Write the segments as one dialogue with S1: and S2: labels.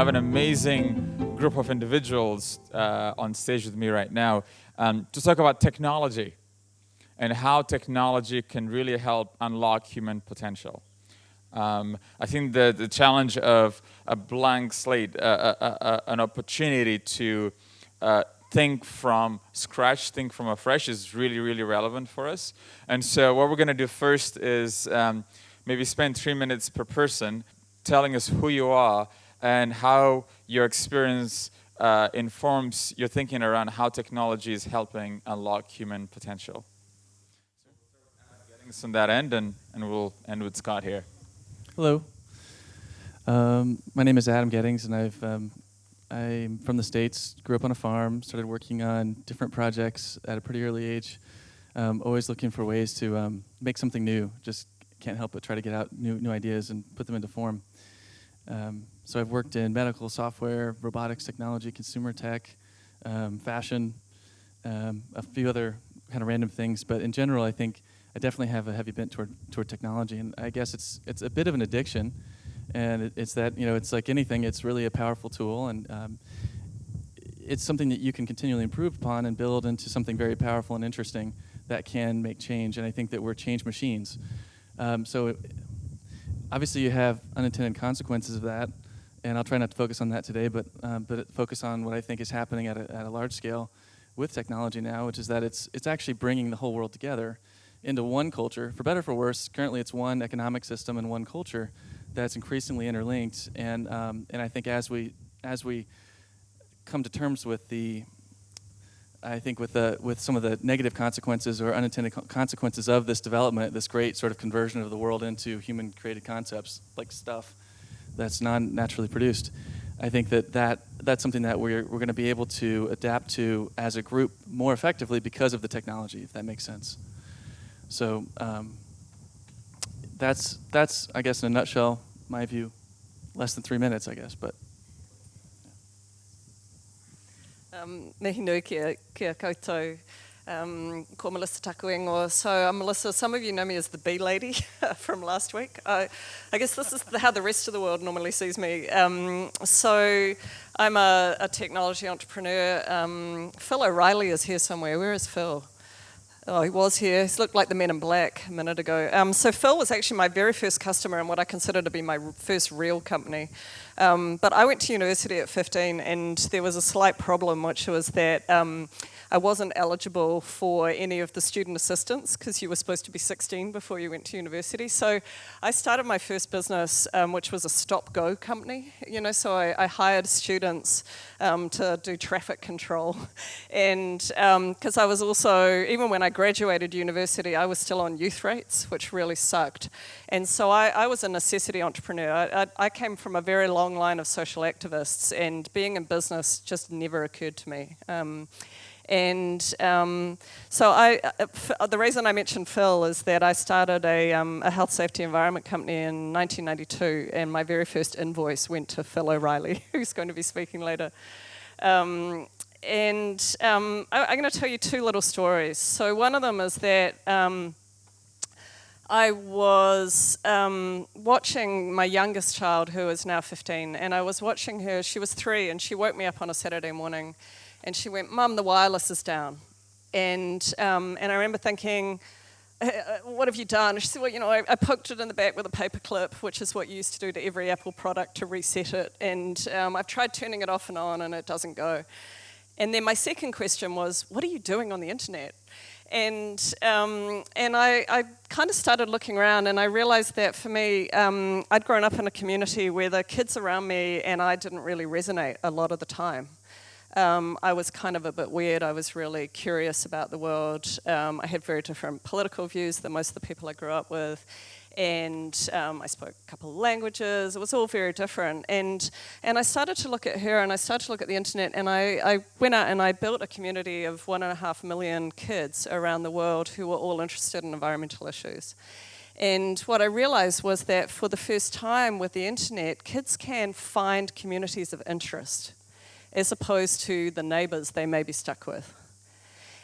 S1: have an amazing group of individuals uh, on stage with me right now um, to talk about technology and how technology can really help unlock human potential. Um, I think the, the challenge of a blank slate, uh, uh, uh, uh an opportunity to uh, think from scratch, think from afresh is really, really relevant for us. And so what we're going to do first is um, maybe spend three minutes per person telling us who you are and how your experience uh, informs your thinking around how technology is helping unlock human potential. So on Adam Gettings on that end, and, and we'll end with Scott here.
S2: Hello. Um, my name is Adam Gettings, and I've um, I'm from the States, grew up on a farm, started working on different projects at a pretty early age, um, always looking for ways to um, make something new. Just can't help but try to get out new, new ideas and put them into form. Um, so I've worked in medical software, robotics technology, consumer tech, um, fashion, um, a few other kind of random things. But in general, I think I definitely have a heavy bent toward, toward technology. And I guess it's, it's a bit of an addiction and it, it's that you know it's like anything it's really a powerful tool and um, it's something that you can continually improve upon and build into something very powerful and interesting that can make change and i think that we're change machines um, so it, obviously you have unintended consequences of that and i'll try not to focus on that today but um, but focus on what i think is happening at a, at a large scale with technology now which is that it's it's actually bringing the whole world together into one culture for better for worse currently it's one economic system and one culture that's increasingly interlinked. And um, and I think as we as we come to terms with the I think with the with some of the negative consequences or unintended co consequences of this development, this great sort of conversion of the world into human created concepts like stuff that's non naturally produced. I think that, that that's something that we're, we're going to be able to adapt to as a group more effectively because of the technology, if that makes sense. So um, that's, that's, I guess, in a nutshell, my view. Less than three minutes, I guess, but.
S3: Um, mihi nui kia, kia koutou. Um, ko Melissa Takuengo. So uh, Melissa, some of you know me as the bee lady from last week. I, I guess this is the, how the rest of the world normally sees me. Um, so I'm a, a technology entrepreneur. Um, Phil O'Reilly is here somewhere. Where is Phil? Oh, he was here. He looked like the men in black a minute ago. Um, so Phil was actually my very first customer and what I consider to be my first real company. Um, but I went to university at 15 and there was a slight problem, which was that um, I wasn't eligible for any of the student assistance because you were supposed to be 16 before you went to university. So I started my first business, um, which was a stop-go company. You know, so I, I hired students um, to do traffic control, and because um, I was also even when I graduated university, I was still on youth rates, which really sucked. And so I, I was a necessity entrepreneur. I, I, I came from a very long line of social activists, and being in business just never occurred to me. Um, and um, so I, uh, the reason I mentioned Phil is that I started a, um, a, health safety environment company in 1992 and my very first invoice went to Phil O'Reilly, who's going to be speaking later. Um, and um, I, am going to tell you two little stories. So one of them is that um, I was um, watching my youngest child, who is now 15, and I was watching her, she was three, and she woke me up on a Saturday morning and she went, Mum, the wireless is down. And, um, and I remember thinking, uh, uh, what have you done? She said, well, you know, I, I, poked it in the back with a paper clip, which is what you used to do to every Apple product to reset it. And um, I've tried turning it off and on and it doesn't go. And then my second question was, what are you doing on the internet? And, um, and I, I kind of started looking around and I realized that for me, um, I'd grown up in a community where the kids around me and I didn't really resonate a lot of the time. Um, I was kind of a bit weird. I was really curious about the world. Um, I had very different political views than most of the people I grew up with. And um, I spoke a couple of languages. It was all very different. And, and I started to look at her and I started to look at the internet and I, I went out and I built a community of one and a half million kids around the world who were all interested in environmental issues. And what I realized was that for the first time with the internet, kids can find communities of interest as opposed to the neighbours they may be stuck with.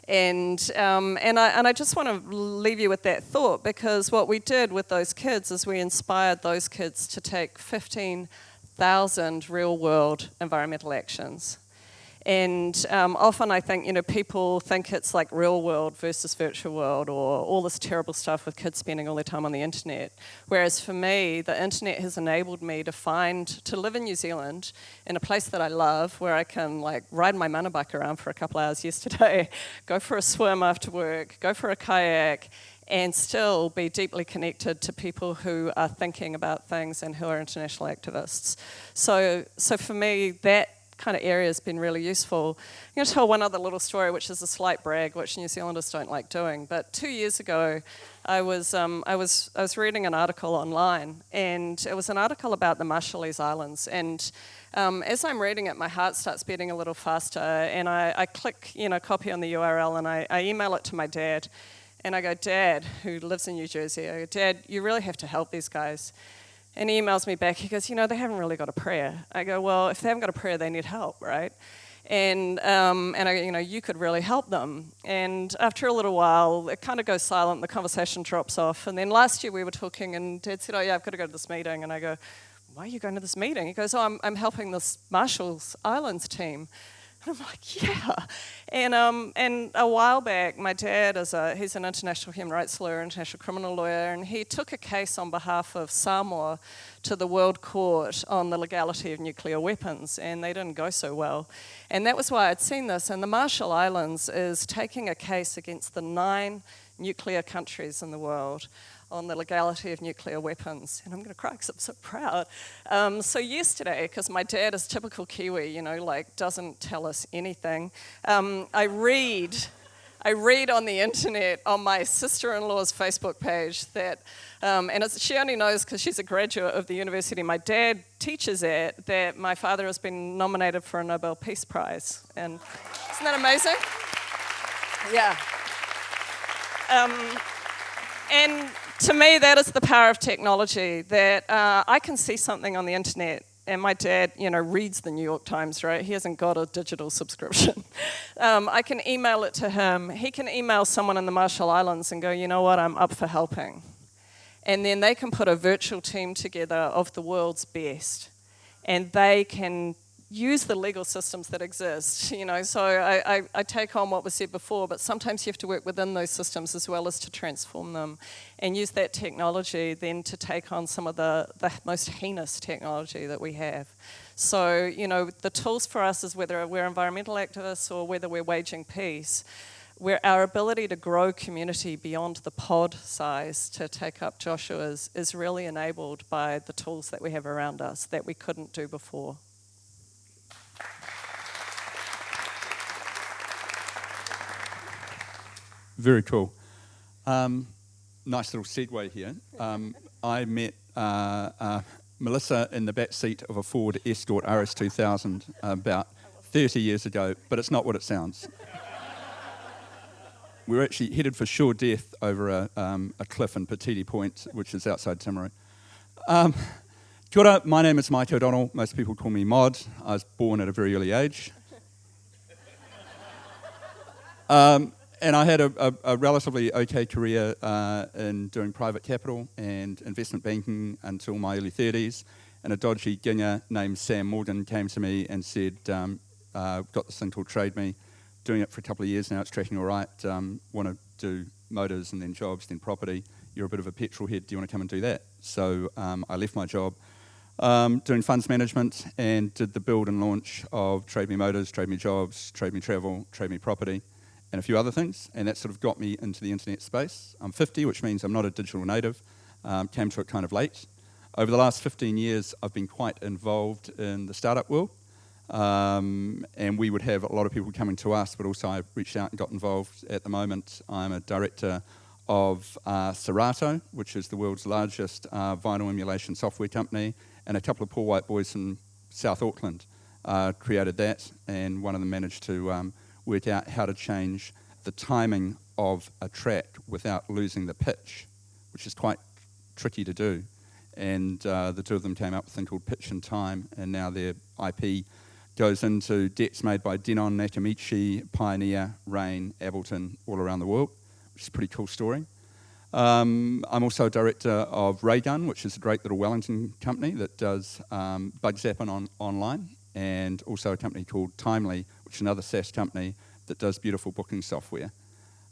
S3: And, um, and, I, and I just want to leave you with that thought because what we did with those kids is we inspired those kids to take 15 thousand real world environmental actions. And um, often I think, you know, people think it's like real world versus virtual world or all this terrible stuff with kids spending all their time on the internet. Whereas for me, the internet has enabled me to find, to live in New Zealand in a place that I love where I can like ride my motorbike around for a couple hours yesterday, go for a swim after work, go for a kayak, and still be deeply connected to people who are thinking about things and who are international activists. So, so for me, that kind of area has been really useful. I'm going to tell one other little story, which is a slight brag, which New Zealanders don't like doing. But two years ago, I was, um, I was, I was reading an article online, and it was an article about the Marshallese Islands. And um, as I'm reading it, my heart starts beating a little faster, and I, I click, you know, copy on the URL, and I, I email it to my dad. And I go, Dad, who lives in New Jersey, I go, Dad, you really have to help these guys. And he emails me back. He goes, You know, they haven't really got a prayer. I go, Well, if they haven't got a prayer, they need help, right? And, um, and I, you know, you could really help them. And after a little while, it kind of goes silent, the conversation drops off. And then last year we were talking, and Dad said, Oh, yeah, I've got to go to this meeting. And I go, Why are you going to this meeting? He goes, Oh, I'm, I'm helping this Marshall's Islands team. And I'm like, yeah. And, um, and a while back, my dad is a, he's an international human rights lawyer, international criminal lawyer, and he took a case on behalf of Samoa to the World Court on the legality of nuclear weapons, and they didn't go so well. And that was why I'd seen this. And the Marshall Islands is taking a case against the nine nuclear countries in the world on the legality of nuclear weapons. And I'm going to cry because I'm so proud. Um, so yesterday, because my dad is typical Kiwi, you know, like doesn't tell us anything, um, I read. I read on the internet on my sister-in-law's Facebook page that, um, and she only knows because she's a graduate of the university my dad teaches at, that my father has been nominated for a Nobel Peace Prize. And isn't that amazing? Yeah. Um, and to me, that is the power of technology, that uh, I can see something on the internet and my dad, you know, reads the New York Times, right? He hasn't got a digital subscription. um, I can email it to him. He can email someone in the Marshall Islands and go, you know what, I'm up for helping. And then they can put a virtual team together of the world's best. And they can use the legal systems that exist. You know, so I, I, I, take on what was said before, but sometimes you have to work within those systems as well as to transform them and use that technology then to take on some of the, the most heinous technology that we have. So, you know, the tools for us is whether we're environmental activists or whether we're waging peace, where our ability to grow community beyond the pod size to take up Joshua's is really enabled by the tools that we have around us that we couldn't do before.
S4: Very cool. Um, nice little segue here. Um, I met uh, uh, Melissa in the back seat of a Ford Escort RS2000 about 30 years ago, but it's not what it sounds. we were actually headed for sure death over a, um, a cliff in Patiti Point, which is outside Timaru. Um, kia ora, my name is Mike O'Donnell. Most people call me Mod. I was born at a very early age. Um, and I had a, a, a, relatively okay career uh, in doing private capital and investment banking until my early 30s. And a dodgy ginger named Sam Morgan came to me and said, um, uh, got this thing called Trade Me, doing it for a couple of years now, it's tracking all right, um, want to do motors and then jobs, then property. You're a bit of a petrol head, do you want to come and do that? So um, I left my job um, doing funds management and did the build and launch of Trade Me Motors, Trade Me Jobs, Trade Me Travel, Trade Me Property and a few other things, and that sort of got me into the internet space. I'm 50, which means I'm not a digital native, um, came to it kind of late. Over the last 15 years, I've been quite involved in the startup world, um, and we would have a lot of people coming to us, but also I reached out and got involved. At the moment, I'm a director of uh, Serato, which is the world's largest uh, vinyl emulation software company, and a couple of poor white boys from South Auckland uh, created that, and one of them managed to um, work out how to change the timing of a track without losing the pitch, which is quite tricky to do. And uh, the two of them came up with a thing called Pitch and Time, and now their IP goes into decks made by Denon, Nakamichi, Pioneer, Rane, Ableton, all around the world, which is a pretty cool story. Um, I'm also a director of Raygun, which is a great little Wellington company that does um, bug zapping on, online, and also a company called Timely, which is another SaaS company that does beautiful booking software.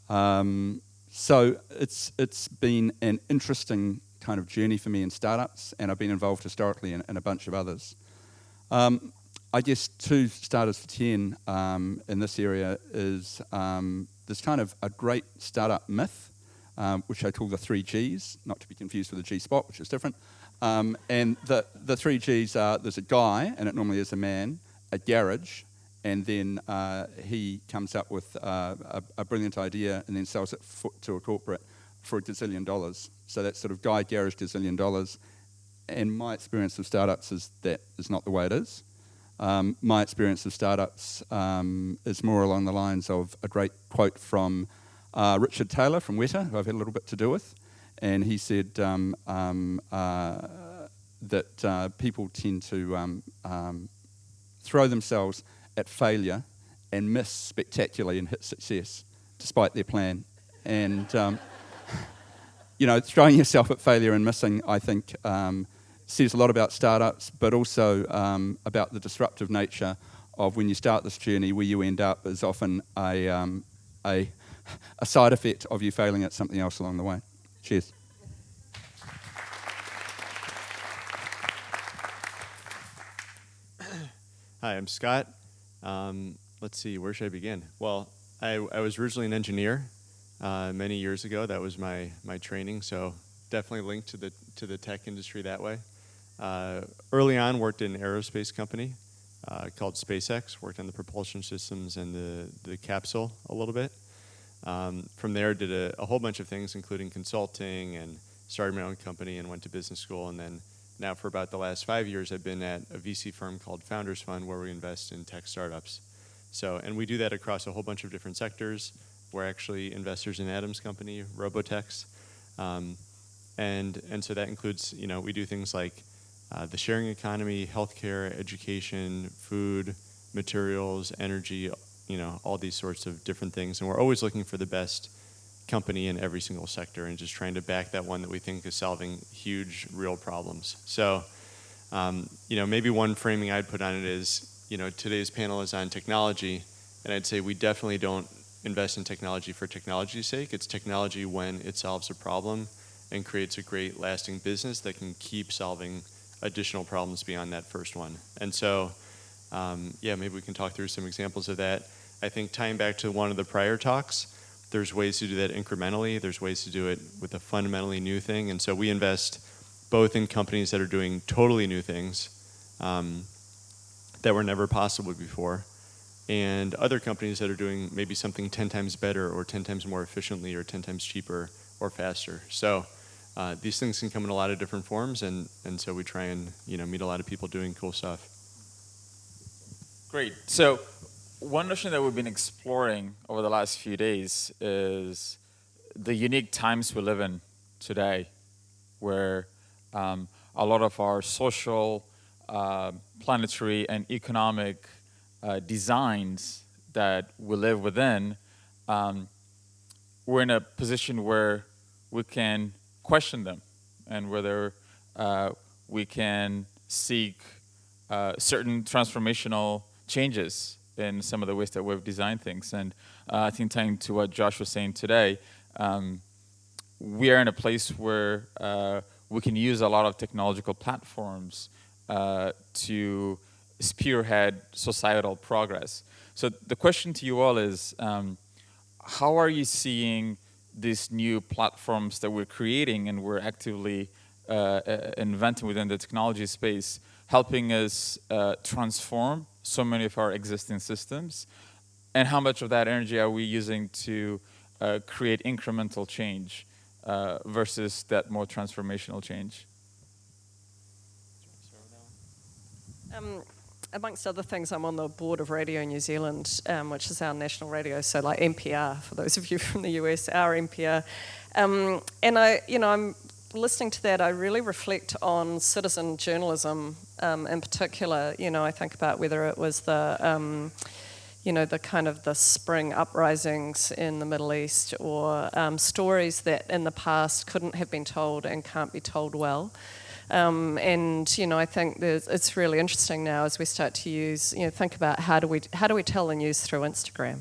S4: Um, so it's it's been an interesting kind of journey for me in startups, and I've been involved historically in, in a bunch of others. Um, I guess two starters for 10 um, in this area is um, there's kind of a great startup myth, um, which I call the three Gs, not to be confused with the G spot, which is different. Um, and the, the three Gs are there's a guy, and it normally is a man, a garage, and then uh, he comes up with uh, a, a, brilliant idea and then sells it to a corporate for a gazillion dollars. So that's sort of guy garage gazillion dollars. And my experience of startups is that is not the way it is. Um, my experience of startups um, is more along the lines of a great quote from uh, Richard Taylor from Weta, who I've had a little bit to do with. And he said um, um uh, that uh, people tend to um, um, throw themselves at failure and miss spectacularly and hit success despite their plan. And, you know, throwing yourself at failure and missing, I think, says a lot about startups, but also um, about the disruptive nature of when you start this journey, where you end up is often a, um, a, a side effect of you failing at something else along the way. Cheers.
S5: Hi, I'm Scott. Um, let's see, where should I begin? Well, I, I was originally an engineer uh, many years ago. That was my, my training, so definitely linked to the, to the tech industry that way. Uh, early on, worked in an aerospace company uh, called SpaceX. Worked on the propulsion systems and the the capsule a little bit. Um, from there, did a, a, whole bunch of things, including consulting, and started my own company and went to business school. And then now, for about the last five years, I've been at a VC firm called Founders Fund, where we invest in tech startups. So, and we do that across a whole bunch of different sectors. We're actually investors in Adam's company, Robotex, um, and and so that includes, you know, we do things like uh, the sharing economy, healthcare, education, food, materials, energy, you know, all these sorts of different things. And we're always looking for the best company in every single sector and just trying to back that one that we think is solving huge, real problems. So, um, you know, maybe one framing I'd put on it is, you know, today's panel is on technology, and I'd say we definitely don't invest in technology for technology's sake. It's technology when it solves a problem and creates a great lasting business that can keep solving additional problems beyond that first one. And so, um, yeah, maybe we can talk through some examples of that. I think tying back to one of the prior talks, there's ways to do that incrementally. There's ways to do it with a fundamentally new thing. And so we invest both in companies that are doing totally new things um, that were never possible before, and other companies that are doing maybe something 10 times better or 10 times more efficiently or 10 times cheaper or faster. So uh, these things can come in a lot of different forms, and, and so we try and you know meet a lot of people doing cool stuff.
S1: Great. So one notion that we've been exploring over the last few days is the unique times we live in today, where um, a lot of our social, uh, planetary, and economic uh, designs that we live within, um, we're in a position where we can question them and whether uh, we can seek uh, certain transformational changes in some of the ways that we've designed things. And uh, I think tying to what Josh was saying today, um, we are in a place where uh, we can use a lot of technological platforms uh, to spearhead societal progress. So the question to you all is, um, how are you seeing these new platforms that we're creating and we're actively uh, inventing within the technology space, helping us uh, transform so many of our existing systems, and how much of that energy are we using to uh, create incremental change uh, versus that more transformational change?
S3: Um, amongst other things, I'm on the board of Radio New Zealand, um, which is our national radio, so like NPR, for those of you from the US, our NPR. Um, and I, you know, I'm listening to that, I really reflect on citizen journalism um, in particular. You know, I think about whether it was the, um, you know, the kind of the spring uprisings in the Middle East or um, stories that in the past couldn't have been told and can't be told well. Um, and you know, I think it's really interesting now as we start to use, you know, think about how do we how do we tell the news through Instagram,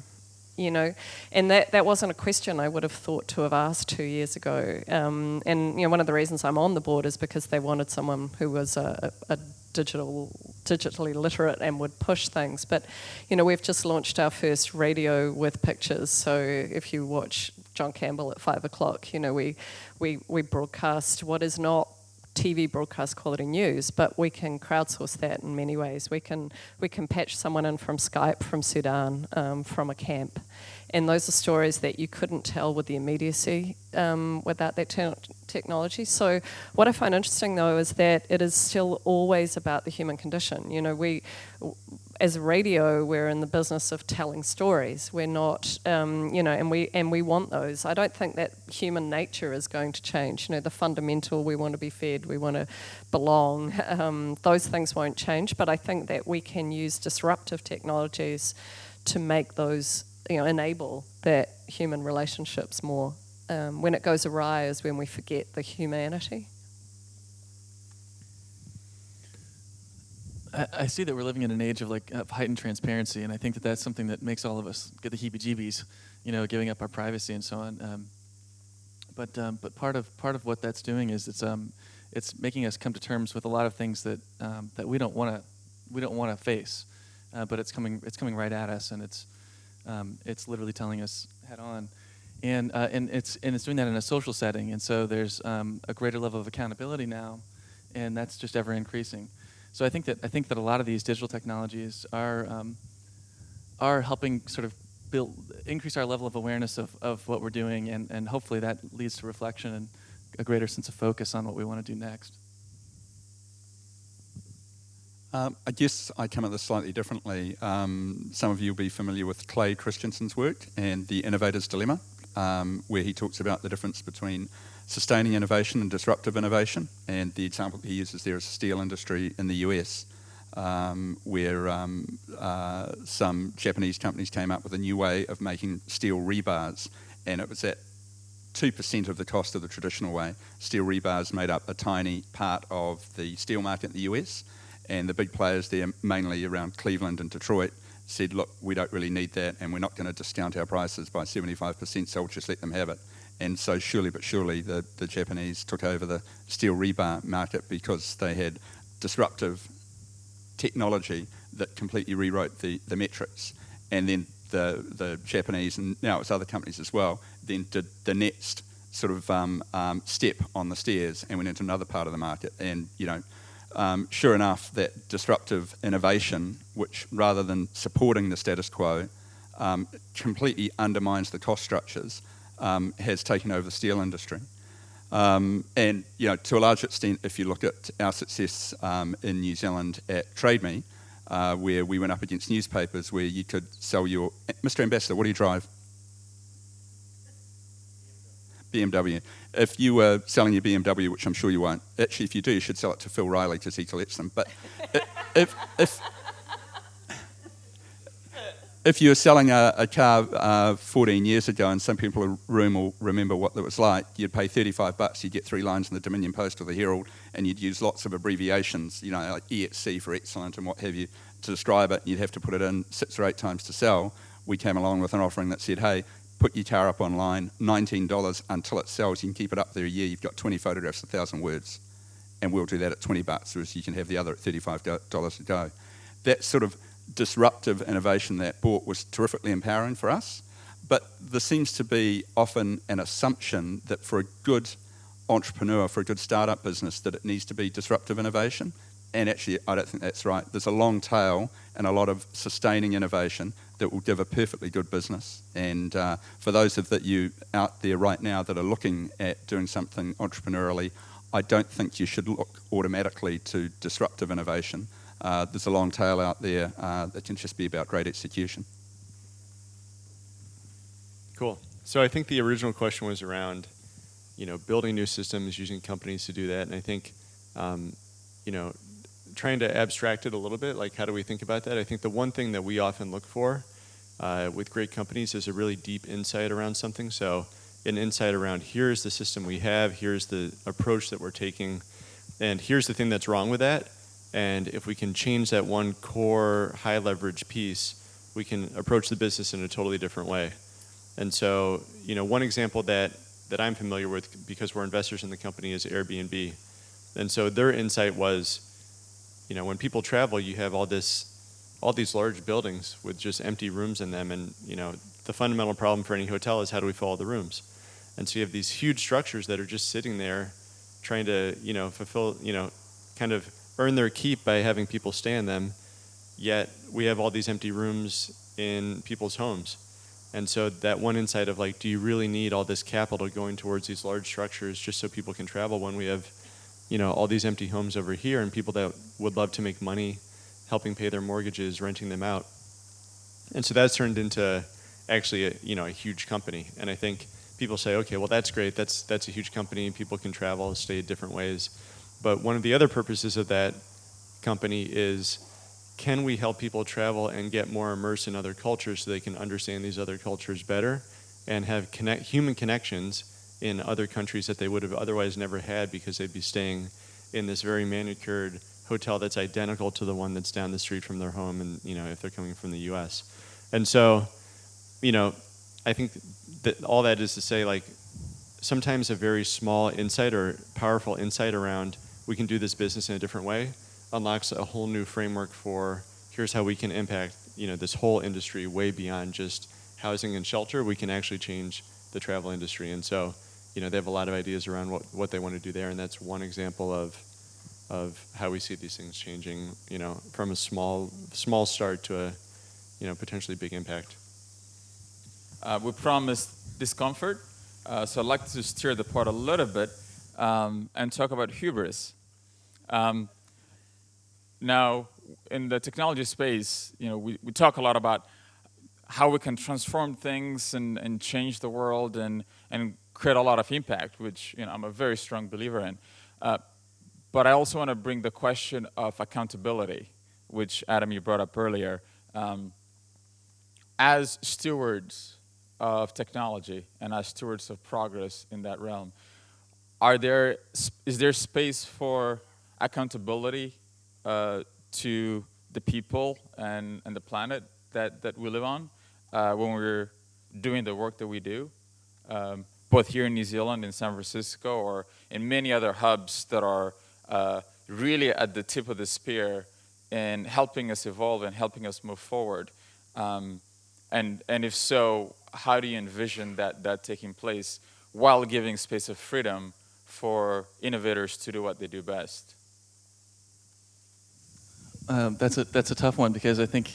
S3: you know, and that that wasn't a question I would have thought to have asked two years ago. Um, and you know, one of the reasons I'm on the board is because they wanted someone who was a, a digital digitally literate and would push things. But you know, we've just launched our first radio with pictures. So if you watch John Campbell at five o'clock, you know, we we we broadcast what is not TV broadcast quality news, but we can crowdsource that in many ways. We can we can patch someone in from Skype from Sudan um, from a camp, and those are stories that you couldn't tell with the immediacy um, without that te- technology. So what I find interesting though is that it is still always about the human condition. You know, we as a radio, we're in the business of telling stories. We're not, um, you know, and we and we want those. I don't think that human nature is going to change. You know, the fundamental we want to be fed, we want to belong. Um, those things won't change. But I think that we can use disruptive technologies to make those, you know, enable that human relationships more. Um, when it goes awry is when we forget the humanity.
S2: I, I see that we're living in an age of like of heightened transparency, and I think that that's something that makes all of us get the heebie-jeebies, you know, giving up our privacy and so on. Um, but um, but part of part of what that's doing is it's um it's making us come to terms with a lot of things that um, that we don't want to we don't want to face, uh, but it's coming it's coming right at us, and it's um, it's literally telling us head on. And, uh, and it's and it's doing that in a social setting, and so there's um, a greater level of accountability now, and that's just ever increasing. So I think that I think that a lot of these digital technologies are um, are helping sort of build increase our level of awareness of, of what we're doing, and, and hopefully that leads to reflection and a greater sense of focus on what we want to do next.
S4: Um, I guess I come at this slightly differently. Um, some of you will be familiar with Clay Christensen's work and the Innovator's Dilemma, um, where he talks about the difference between sustaining innovation and disruptive innovation. And the example he uses there is the steel industry in the US, um, where um, uh, some Japanese companies came up with a new way of making steel rebars, and it was at 2% of the cost of the traditional way. Steel rebars made up a tiny part of the steel market in the US, and the big players there, mainly around Cleveland and Detroit, said, look, we don't really need that, and we're not going to discount our prices by 75%, so we'll just let them have it. And so, surely but surely, the, the Japanese took over the steel rebar market because they had disruptive technology that completely rewrote the, the metrics. And then the, the Japanese, and now it's other companies as well, then did the next sort of um, um, step on the stairs and went into another part of the market. And, you know, um, sure enough, that disruptive innovation, which rather than supporting the status quo, um, completely undermines the cost structures um, has taken over the steel industry. Um, and you know, to a large extent, if you look at our success um, in New Zealand at TradeMe, uh, where we went up against newspapers, where you could sell your Mr. Ambassador, what do you drive? BMW. If you were selling your BMW, which I'm sure you won't, actually, if you do, you should sell it to Phil O'Reilly because he collects them. But if, if, if you were selling a, a car uh, 14 years ago, and some people in the room will remember what that was like, you'd pay 35 bucks, you'd get three lines in the Dominion Post or the Herald, and you'd use lots of abbreviations, you know, like EXC for excellent and what have you, to describe it. And you'd have to put it in six or eight times to sell. We came along with an offering that said, hey, put your car up online, $19 until it sells. You can keep it up there a year. You've got 20 photographs, 1,000 words. And we'll do that at 20 bucks, whereas you can have the other at $35 a go. That sort of disruptive innovation that bought was terrifically empowering for us. But there seems to be often an assumption that for a good entrepreneur, for a good startup business, that it needs to be disruptive innovation. And actually, I don't think that's right. There's a long tail and a lot of sustaining innovation that will give a perfectly good business. And uh, for those of that you out there right now that are looking at doing something entrepreneurially, I don't think you should look automatically to disruptive innovation uh, there's a long tail out there uh, that can just be about great execution.
S5: Cool. So I think the original question was around, you know, building new systems, using companies to do that, and I think, um, you know, trying to abstract it a little bit, like how do we think about that? I think the one thing that we often look for uh, with great companies is a really deep insight around something. So an insight around here's the system we have, here's the approach that we're taking, and here's the thing that's wrong with that. And if we can change that one core high leverage piece, we can approach the business in a totally different way. And so, you know, one example that, that I'm familiar with because we're investors in the company is Airbnb. And so their insight was, you know, when people travel, you have all this, all these large buildings with just empty rooms in them, and you know, the fundamental problem for any hotel is how do we fill all the rooms? And so you have these huge structures that are just sitting there, trying to, you know, fulfill, you know, kind of earn their keep by having people stay in them. Yet we have all these empty rooms in people's homes. And so that one insight of like, do you really need all this capital going towards these large structures just so people can travel when we have, you know, all these empty homes over here and people that would love to make money helping pay their mortgages, renting them out. And so that's turned into actually a, you know, a huge company. And I think people say, okay, well that's great. That's that's a huge company. People can travel, stay different ways. But one of the other purposes of that company is can we help people travel and get more immersed in other cultures so they can understand these other cultures better and have connect, human connections in other countries that they would have otherwise never had because they'd be staying in this very manicured hotel that's identical to the one that's down the street from their home and you know if they're coming from the US. And so, you know, I think that all that is to say like sometimes a very small insight or powerful insight around we can do this business in a different way unlocks a whole new framework for here's how we can impact you know this whole industry way beyond just housing and shelter. We can actually change the travel industry, and so you know they have a lot of ideas around what, what they want to do there, and that's one example of of how we see these things changing. You know, from a small small start to a you know potentially big impact.
S1: Uh, we promised discomfort, uh, so I'd like to steer the pot a little bit um, and talk about hubris. Um, now, in the technology space, you know, we, we talk a lot about how we can transform things and, and change the world and, and create a lot of impact, which you know, I'm a very strong believer in. Uh, but I also want to bring the question of accountability, which Adam, you brought up earlier. Um, as stewards of technology and as stewards of progress in that realm, are there, is there space for accountability uh, to the people and, and the planet that, that we live on uh, when we're doing the work that we do, um, both here in New Zealand, in San Francisco, or in many other hubs that are uh, really at the tip of the spear in helping us evolve and helping us move forward. Um, and, and if so, how do you envision that, that taking place while giving space of freedom for innovators to do what they do best?
S2: Um, that's a that's a tough one because I think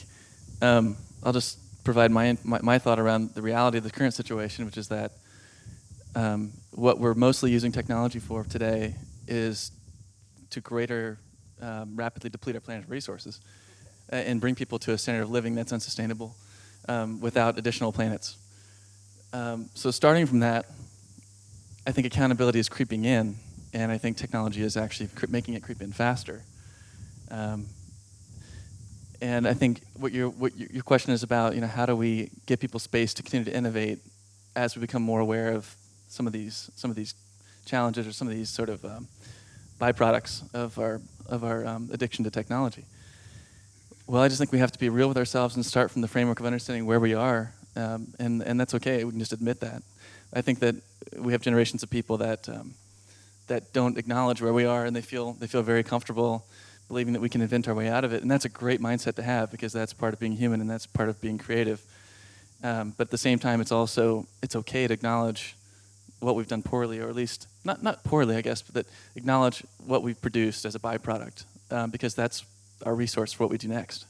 S2: um, I'll just provide my, my, my thought around the reality of the current situation, which is that um, what we're mostly using technology for today is to greater um, rapidly deplete our planet's resources and bring people to a standard of living that's unsustainable um, without additional planets. Um, so starting from that, I think accountability is creeping in, and I think technology is actually making it creep in faster. Um, and I think what your what your question is about, you know, how do we give people space to continue to innovate as we become more aware of some of these some of these challenges or some of these sort of um, byproducts of our of our um, addiction to technology. Well, I just think we have to be real with ourselves and start from the framework of understanding where we are, um, and and that's okay. We can just admit that. I think that we have generations of people that um, that don't acknowledge where we are, and they feel they feel very comfortable believing that we can invent our way out of it. And that's a great mindset to have because that's part of being human and that's part of being creative. Um, but at the same time, it's also it's okay to acknowledge what we've done poorly, or at least not not poorly, I guess, but that acknowledge what we've produced as a byproduct um, because that's our resource for what we do next.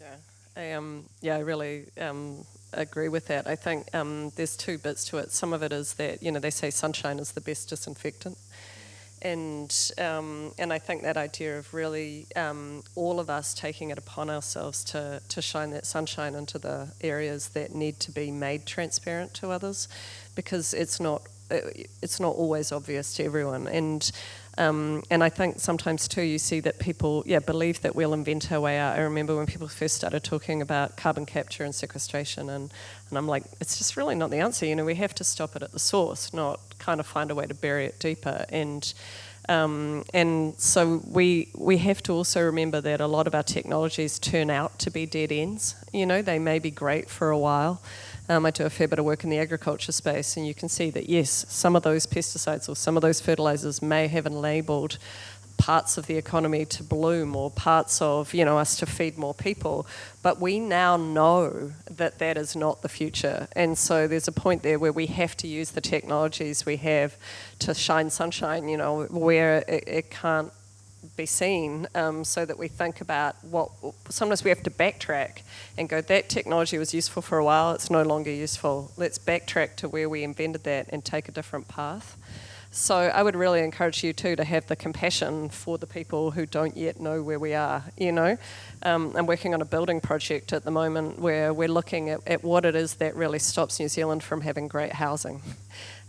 S3: Yeah, I um, yeah, I really um, agree with that. I think um, there's two bits to it. Some of it is that you know they say sunshine is the best disinfectant and um, and I think that idea of really um, all of us taking it upon ourselves to to shine that sunshine into the areas that need to be made transparent to others, because it's not it's not always obvious to everyone. And um, and I think sometimes too you see that people yeah believe that we'll invent our way out. I remember when people first started talking about carbon capture and sequestration, and and I'm like, it's just really not the answer. You know, we have to stop it at the source, not kind of find a way to bury it deeper. And um, and so we we have to also remember that a lot of our technologies turn out to be dead ends. You know, they may be great for a while. Um, I do a fair bit of work in the agriculture space, and you can see that yes, some of those pesticides or some of those fertilizers may have enabled parts of the economy to bloom or parts of you know us to feed more people. But we now know that that is not the future. And so there's a point there where we have to use the technologies we have to shine sunshine you know where it, it can't be seen um, so that we think about what sometimes we have to backtrack and go that technology was useful for a while it's no longer useful let's backtrack to where we invented that and take a different path so I would really encourage you too to have the compassion for the people who don't yet know where we are. You know, um, I'm working on a building project at the moment where we're looking at, at what it is that really stops New Zealand from having great housing.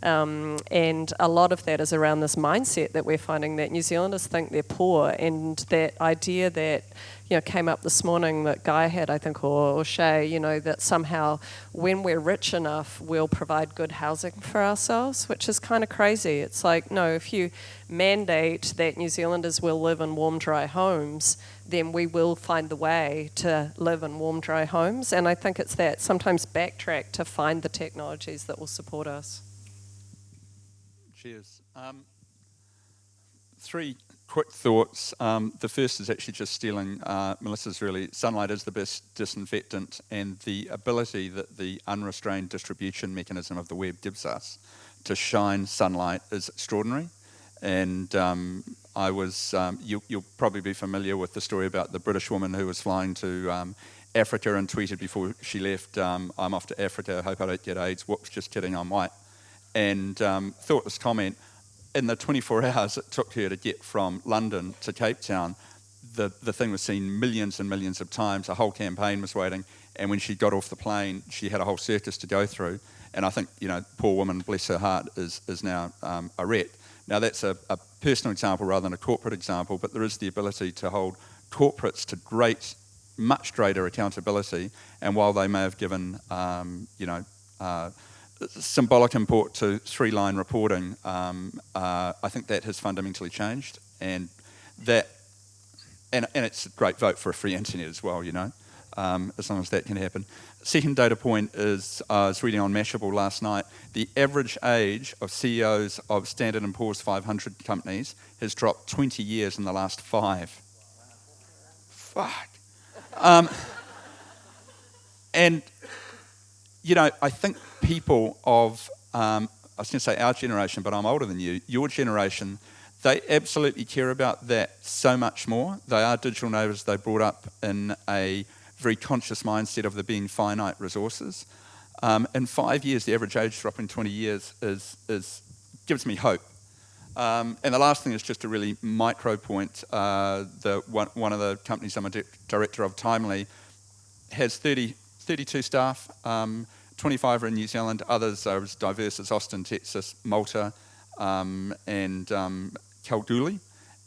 S3: Um, and a lot of that is around this mindset that we're finding that New Zealanders think they're poor, and that idea that you know came up this morning that Guy had, I think, or, or Shay, you know, that somehow when we're rich enough, we'll provide good housing for ourselves, which is kind of crazy. It's like no, if you mandate that New Zealanders will live in warm, dry homes, then we will find the way to live in warm, dry homes. And I think it's that sometimes backtrack to find the technologies that will support us.
S4: Cheers. Um, three quick thoughts. Um, the first is actually just stealing uh, Melissa's really. Sunlight is the best disinfectant, and the ability that the unrestrained distribution mechanism of the web gives us to shine sunlight is extraordinary. And um, I was, um, you, will probably be familiar with the story about the British woman who was flying to um, Africa and tweeted before she left, um, I'm off to Africa, hope I don't get AIDS. Whoops, just kidding, I'm white and um, thought this comment in the 24 hours it took her to get from London to Cape Town, the, the thing was seen millions and millions of times. A whole campaign was waiting. And when she got off the plane, she had a whole circus to go through. And I think, you know, poor woman, bless her heart, is, is now um, a ret. Now, that's a, a personal example rather than a corporate example, but there is the ability to hold corporates to great, much greater accountability. And while they may have given, um, you know, uh, symbolic import to three-line reporting, um, uh, I think that has fundamentally changed, and that, and, and it's a great vote for a free internet as well, you know, um, as long as that can happen. Second data point is, uh, I was reading on Mashable last night, the average age of CEOs of Standard & Poor's 500 companies has dropped 20 years in the last five. Fuck. Um, and, you know, I think people of, um, I was going to say our generation, but I'm older than you, your generation, they absolutely care about that so much more. They are digital natives, they brought up in a very conscious mindset of there being finite resources. Um, in five years, the average age drop in 20 years is, is gives me hope. Um, and the last thing is just a really micro point. Uh, the, one, one, of the companies I'm a director of, Timely, has 30, 32 staff. Um, 25 are in New Zealand, others are as diverse as Austin, Texas, Malta, um, and um.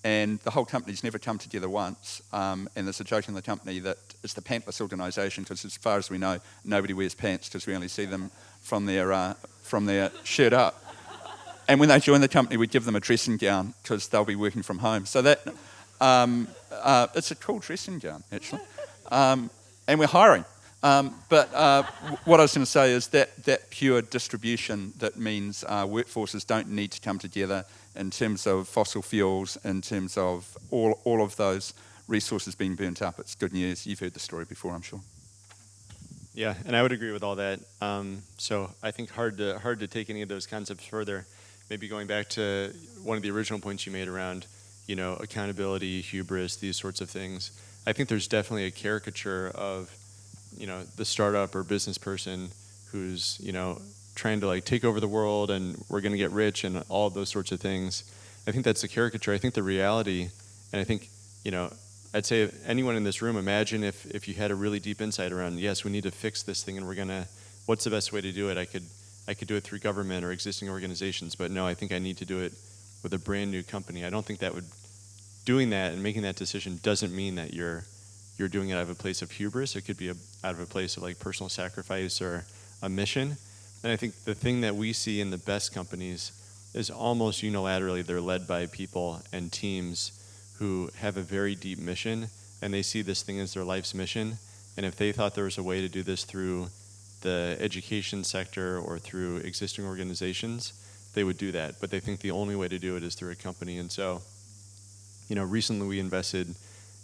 S4: And the whole company's never come together once. Um, and there's a joke in the company that it's the pantless organisation because, as far as we know, nobody wears pants because we only see them from their, uh, from their shirt up. And when they join the company, we give them a dressing gown because they'll be working from home. So that um, uh, it's a cool dressing gown, actually. Um, and we're hiring. Um, but uh, what I was going to say is that that pure distribution that means uh, workforces don't need to come together in terms of fossil fuels, in terms of all, all of those resources being burnt up. It's good news. You've heard the story before, I'm sure.
S5: Yeah, and I would agree with all that. Um, so I think hard to hard to take any of those concepts further. Maybe going back to one of the original points you made around, you know, accountability, hubris, these sorts of things. I think there's definitely a caricature of you know the startup or business person who's you know trying to like take over the world and we're going to get rich and all those sorts of things. I think that's a caricature. I think the reality, and I think you know, I'd say anyone in this room, imagine if if you had a really deep insight around yes, we need to fix this thing and we're gonna. What's the best way to do it? I could I could do it through government or existing organizations, but no, I think I need to do it with a brand new company. I don't think that would doing that and making that decision doesn't mean that you're you're doing it out of a place of hubris. It could be a, out of a place of like personal sacrifice or a mission. And I think the thing that we see in the best companies is almost unilaterally they're led by people and teams who have a very deep mission and they see this thing as their life's mission. And if they thought there was a way to do this through the education sector or through existing organizations, they would do that. But they think the only way to do it is through a company. And so, you know, recently we invested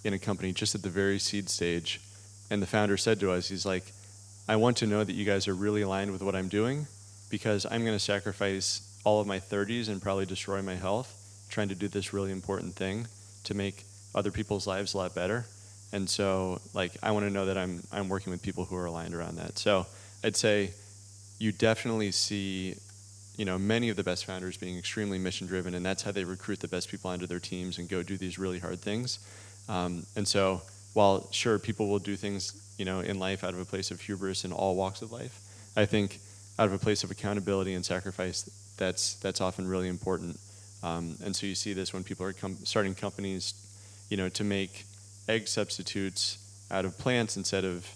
S5: in a company just at the very seed stage. And the founder said to us, he's like, I want to know that you guys are really aligned with what I'm doing because I'm going to sacrifice all of my 30s and probably destroy my health trying to do this really important thing to make other people's lives a lot better. And so, like, I want to know that I'm I'm working with people who are aligned around that. So, I'd say you definitely see, you know, many of the best founders being extremely mission driven, and that's how they recruit the best people onto their teams and go do these really hard things. Um, and so, while sure people will do things, you know, in life out of a place of hubris in all walks of life, I think out of a place of accountability and sacrifice, that's that's often really important. Um, and so you see this when people are starting companies, you know, to make egg substitutes out of plants instead of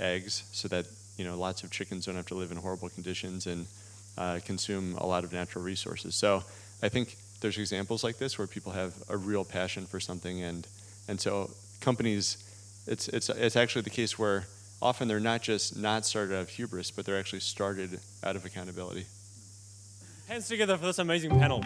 S5: eggs, so that you know lots of chickens don't have to live in horrible conditions and uh, consume a lot of natural resources. So I think there's examples like this where people have a real passion for something, and and so companies, it's it's it's actually the case where often they're not just not started out of hubris, but they're actually started out of accountability.
S6: Hands together for this amazing panel.